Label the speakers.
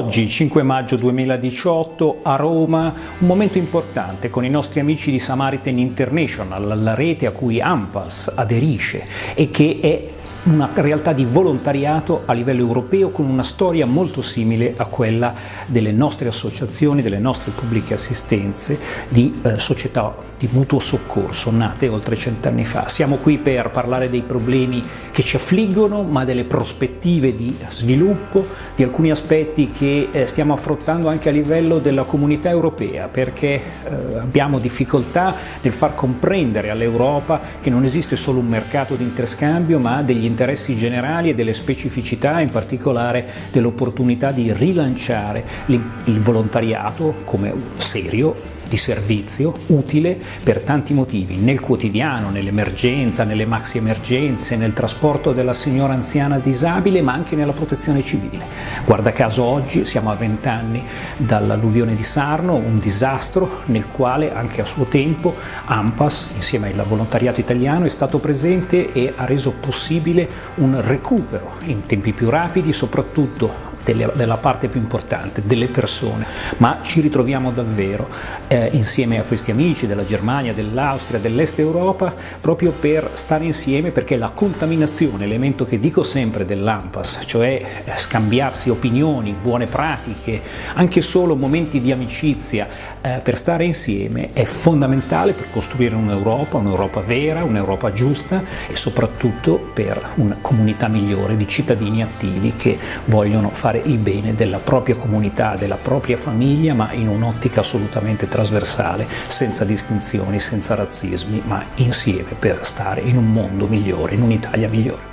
Speaker 1: Oggi, 5 maggio 2018, a Roma, un momento importante con i nostri amici di Samaritan International, la rete a cui AMPAS aderisce e che è una realtà di volontariato a livello europeo con una storia molto simile a quella delle nostre associazioni, delle nostre pubbliche assistenze di eh, società di mutuo soccorso nate oltre cent'anni fa. Siamo qui per parlare dei problemi che ci affliggono ma delle prospettive di sviluppo, di alcuni aspetti che eh, stiamo affrontando anche a livello della comunità europea perché eh, abbiamo difficoltà nel far comprendere all'Europa che non esiste solo un mercato di interscambio ma degli interessi generali e delle specificità, in particolare dell'opportunità di rilanciare il volontariato come serio di servizio utile per tanti motivi, nel quotidiano, nell'emergenza, nelle maxi emergenze, nel trasporto della signora anziana disabile, ma anche nella protezione civile. Guarda caso oggi siamo a vent'anni dall'alluvione di Sarno, un disastro nel quale anche a suo tempo AMPAS, insieme al volontariato italiano, è stato presente e ha reso possibile un recupero in tempi più rapidi, soprattutto delle, della parte più importante, delle persone, ma ci ritroviamo davvero eh, insieme a questi amici della Germania, dell'Austria, dell'Est Europa, proprio per stare insieme perché la contaminazione, elemento che dico sempre dell'AMPAS, cioè eh, scambiarsi opinioni, buone pratiche, anche solo momenti di amicizia eh, per stare insieme è fondamentale per costruire un'Europa, un'Europa vera, un'Europa giusta e soprattutto per una comunità migliore di cittadini attivi che vogliono fare il bene della propria comunità, della propria famiglia, ma in un'ottica assolutamente trasversale, senza distinzioni, senza razzismi, ma insieme per stare in un mondo migliore, in un'Italia migliore.